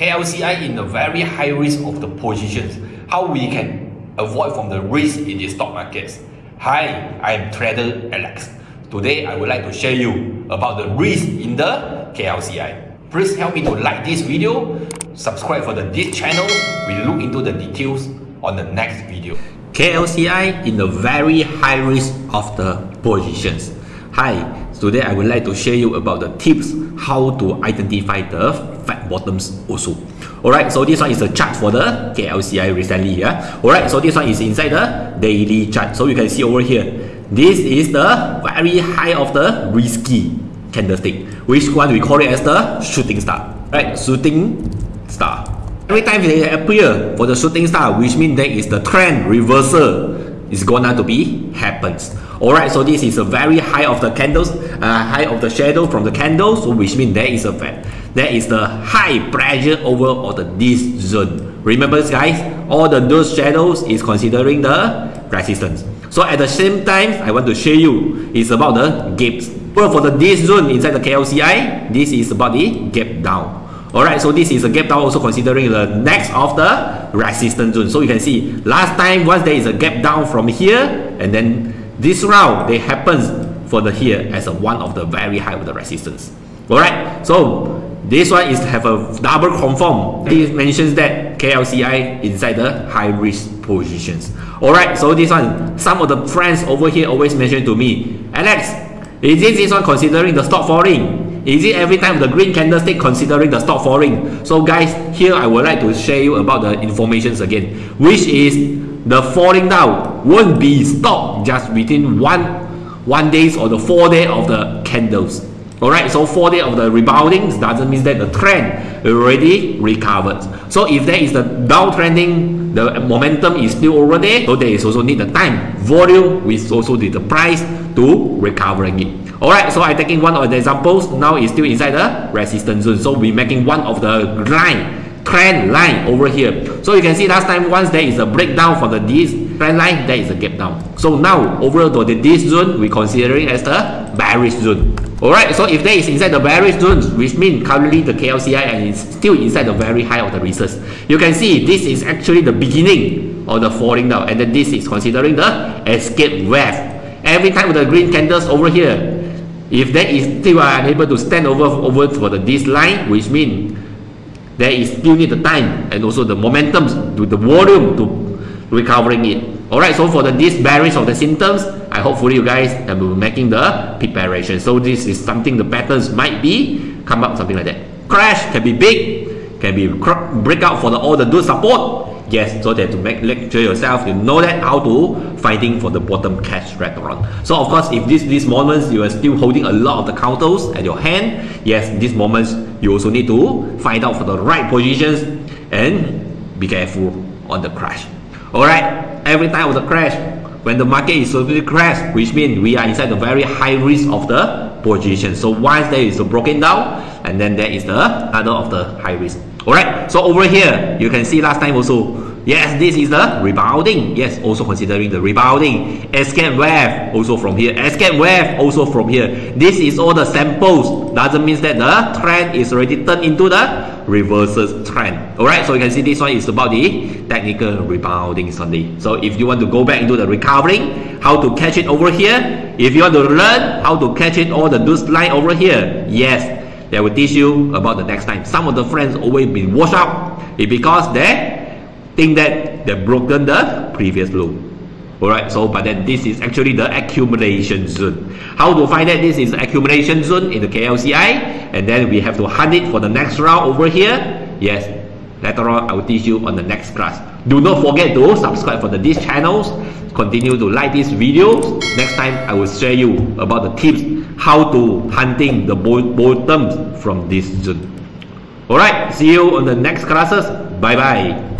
KLCI in a very high risk of the positions. How we can avoid from the risk in the stock markets. Hi, I am trader Alex. Today I would like to share you about the risk in the KLCI. Please help me to like this video, subscribe for the this channel. We look into the details on the next video. KLCI in the very high risk of the positions. Hi, today I would like to share you about the tips how to identify the fat bottoms also. Alright, so this one is a chart for the KLCI recently. Yeah? Alright, so this one is inside the daily chart. So you can see over here. This is the very high of the risky candlestick. Which one we call it as the shooting star. Right, shooting star. Every time they appear for the shooting star, which means there is the trend reversal is gonna to be happens. Alright, so this is a very high of the candles, uh, high of the shadow from the candles, so which means there is a there is the high pressure over all the this zone. Remember guys, all the those shadows is considering the resistance. So at the same time, I want to show you is about the gaps. Well, for the this zone inside the KLCI, this is about the gap down. Alright, so this is a gap down also considering the next of the resistance zone. So you can see last time once there is a gap down from here and then this round they happens for the here as a one of the very high of the resistance. Alright, so this one is have a double confirm. This mentions that KLCI inside the high risk positions. Alright, so this one, some of the friends over here always mention to me, Alex, is this, this one considering the stock falling? Is it every time the green candlestick considering the stock falling? So guys, here I would like to share you about the informations again, which is the falling down won't be stopped just within one one days or the four day of the candles. Alright, so four day of the rebounding doesn't mean that the trend already recovered. So if there is the downtrending, the momentum is still over there, so there is also need the time, volume, which also need the price to recovering it. Alright, so I'm taking one of the examples. Now it's still inside the resistance zone. So we're making one of the line, trend line over here. So you can see last time once there is a breakdown for the this trend line, there is a gap down. So now over to the this zone, we're considering as the bearish zone. Alright, so if there is inside the bearish zone, which means currently the KLCI it's still inside the very high of the resistance. You can see this is actually the beginning of the falling down and then this is considering the escape wave. Every time with the green candles over here, if that is still unable to stand over over for the this line, which means there is still need the time and also the momentum to the volume to recovering it. Alright, so for the this bearish of the symptoms, I hopefully you guys have been making the preparation. So this is something the patterns might be come up something like that. Crash can be big, can be breakout for the all the good support, Yes, so that to make lecture yourself, you know that how to fighting for the bottom cash restaurant. So of course, if this these moments you are still holding a lot of the counters at your hand, yes, these moments you also need to find out for the right positions and be careful on the crash. Alright, every time of the crash, when the market is suddenly crash, which means we are inside the very high risk of the position. So once there is a broken down, and then there is the other of the high risk. Alright, so over here, you can see last time also, yes, this is the rebounding. Yes, also considering the rebounding. Escape wave, also from here. Escape wave, also from here. This is all the samples. Doesn't mean that the trend is already turned into the reverses trend. Alright, so you can see this one is about the technical rebounding Sunday. So if you want to go back into the recovering, how to catch it over here, if you want to learn how to catch it all the loose line over here, yes, they will teach you about the next time. Some of the friends always been washed out because they think that they've broken the previous low. Alright, so but then this is actually the accumulation zone. How to find that this is accumulation zone in the KLCI and then we have to hunt it for the next round over here. Yes, later on I will teach you on the next class. Do not forget to subscribe for the, these channels. Continue to like these videos. Next time I will share you about the tips how to hunting the bottoms from this zone. Alright, see you on the next classes. Bye bye.